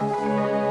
Música